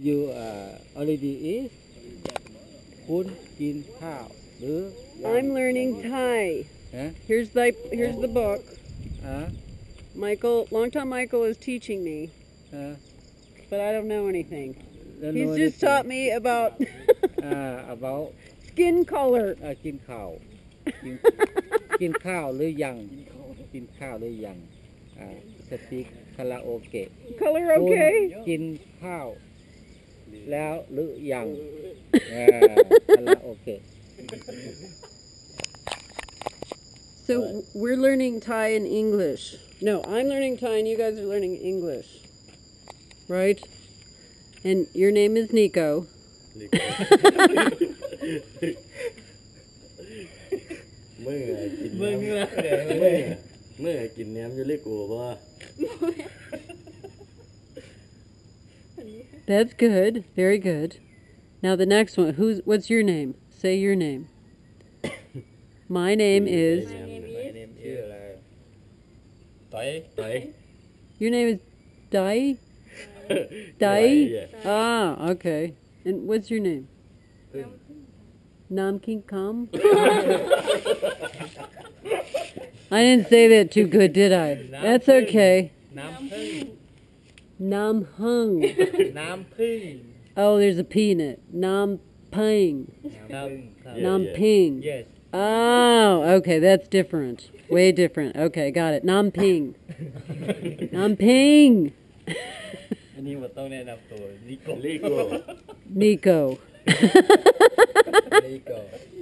You are already eat? Pun Kin Hao. I'm learning Thai. Huh? Here's the here's the book. Huh? Michael, longtime Michael is teaching me, huh? but I don't know anything. Don't He's know just anything. taught me about uh, about skin color. Uh, skin color. Skin, skin or young. Skin cow or young. Uh, speak karaoke. Color okay. Skin cow. กินข้าวหรือยังอ่าสปีกคาราโอเกะ Color คุณ okay? กินข้าว แล้วหรือยังอ่าคาราโอเกะ So we're learning Thai and English. No, I'm learning Thai and you guys are learning English. Right? And your name is Nico. เมื่อกินเมื่อเมื่อเมื่อเมื่อกินแหนมอยู่เล็กกูว่า That's good. Very good. Now the next one. Who's? What's your name? Say your name. My name is. My name is. Dai. Dai. Your name is Dai. Dai. Ah, okay. And what's your name? Namkin Kam. I didn't say that too good, did I? That's okay. Nam hung. Nam ping. Oh, there's a P in it. Nam ping. Nam ping. Yes. Oh, okay, that's different. Way different. Okay, got it. Nam ping. Nam ping. Nico. Nico. Nico.